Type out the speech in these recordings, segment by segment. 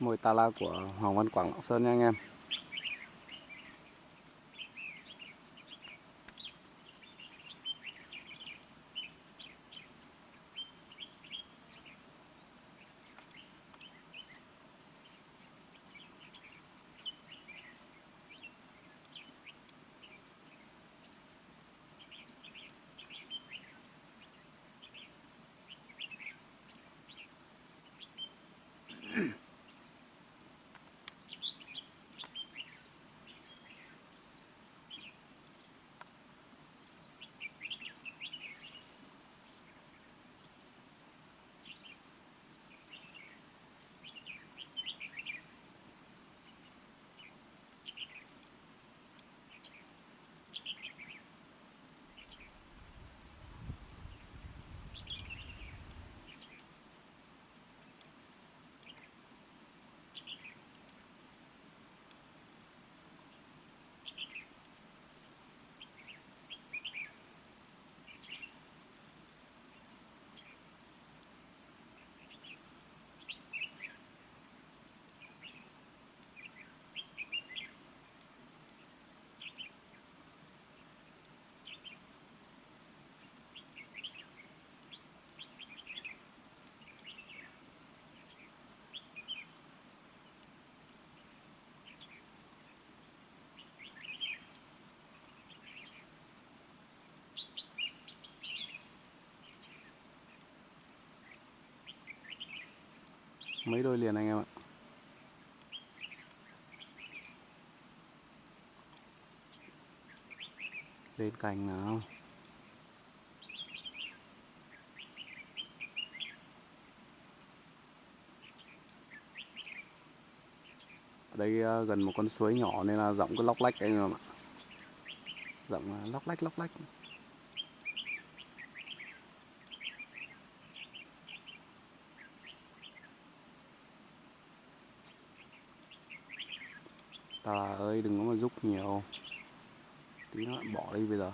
mồi tala của Hoàng Văn Quảng Lạng Sơn nha anh em. Mấy đôi liền anh em ạ. Lên cành nào. Ở đây ờ, gần một con suối nhỏ nên là giọng cứ lóc lách anh em ạ. Giọng lóc lách lóc lách. Trời ơi đừng có mà giúp nhiều. Tí nữa bỏ đi bây giờ.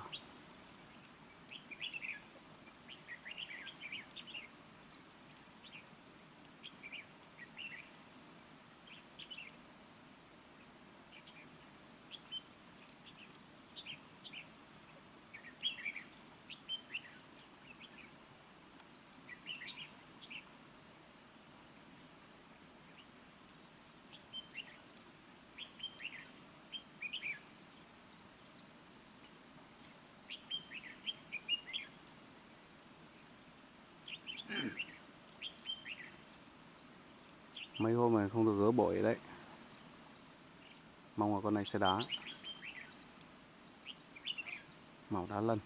Mấy hôm này không được gỡ bội đấy. Mong là con này sẽ đá. Màu đá lân.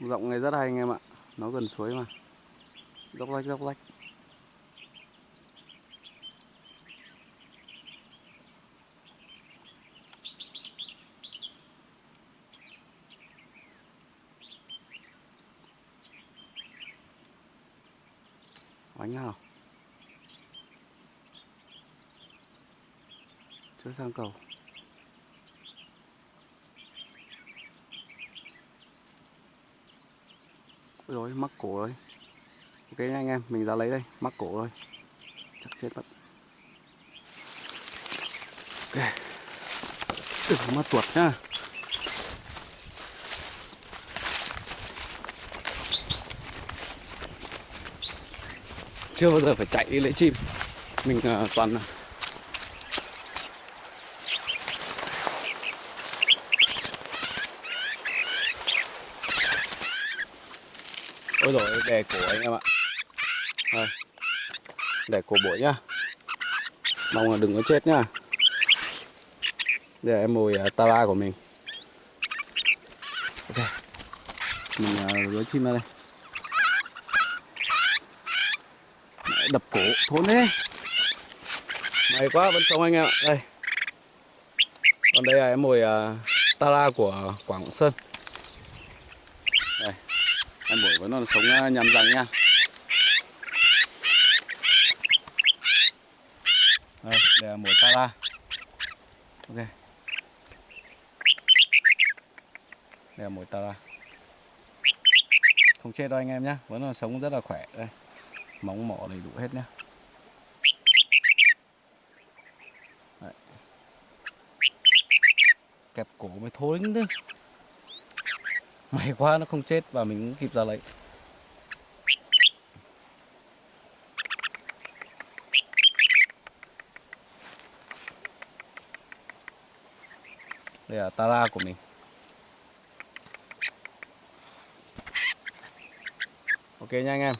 Rộng này rất hay anh em ạ. Nó gần suối mà. Dốc lách dốc lách. Bánh nào? Chưa sang cầu. Ôi rồi mắc cổ rồi. Ok nha anh em mình ra lấy đây mắc cổ rồi. Chắc chết mất. Ok. Đừng mà tuột nhá. Chưa bao giờ phải chạy đi lấy chim. Mình uh, toàn ôi rồi đè cổ anh em ạ. Đây. đè cổ bổi nhá. Mong là đừng có chết nhá. Để em mồi à, uh, tara của mình. Ok. Mình à, uh, gỡ chim ra đây. Đập cổ thốn thế. May quá vẫn sống anh em ạ. Đây. Còn đây là em mồi à, uh, tara của quảng sơn vẫn còn sống à, nhằm răng nha. Đây đây là mồi tara ok. Đây là mồi tara không chết đâu anh em nhé vẫn còn sống rất là khỏe. Đây, móng mỏ đầy đủ hết nhé. Đấy. kẹp cổ mới thối chứ. may quá nó không chết và mình cũng kịp ra lấy đây là tara của mình. Ok nha anh em.